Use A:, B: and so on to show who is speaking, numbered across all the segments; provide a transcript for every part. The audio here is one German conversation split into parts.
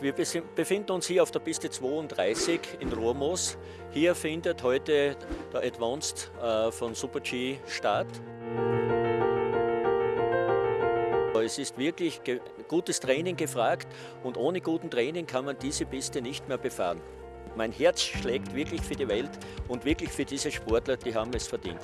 A: wir befinden uns hier auf der Piste 32 in Rohrmoos. Hier findet heute der Advanced äh, von Super G statt. Es ist wirklich gutes Training gefragt und ohne guten Training kann man diese Piste nicht mehr befahren. Mein Herz schlägt wirklich für die Welt und wirklich für diese Sportler, die haben es verdient.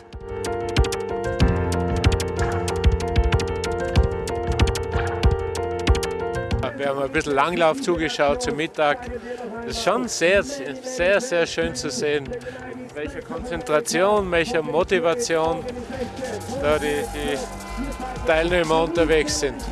B: Wir haben ein bisschen Langlauf zugeschaut zum Mittag. Das ist schon sehr, sehr, sehr schön zu sehen, mit welcher Konzentration, welcher Motivation da die, die Teilnehmer unterwegs sind.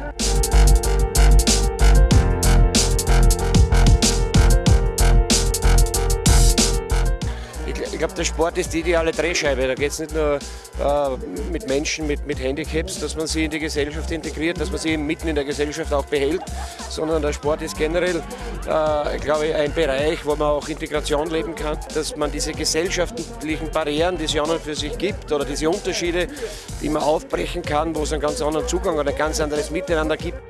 C: Glaube, der Sport ist die ideale Drehscheibe. Da geht es nicht nur äh, mit Menschen mit, mit Handicaps, dass man sie in die Gesellschaft integriert, dass man sie mitten in der Gesellschaft auch behält, sondern der Sport ist generell, äh, glaube ich, ein Bereich, wo man auch Integration leben kann, dass man diese gesellschaftlichen Barrieren, die es ja und für sich gibt, oder diese Unterschiede, die man aufbrechen kann, wo es einen ganz anderen Zugang oder ein ganz anderes Miteinander gibt.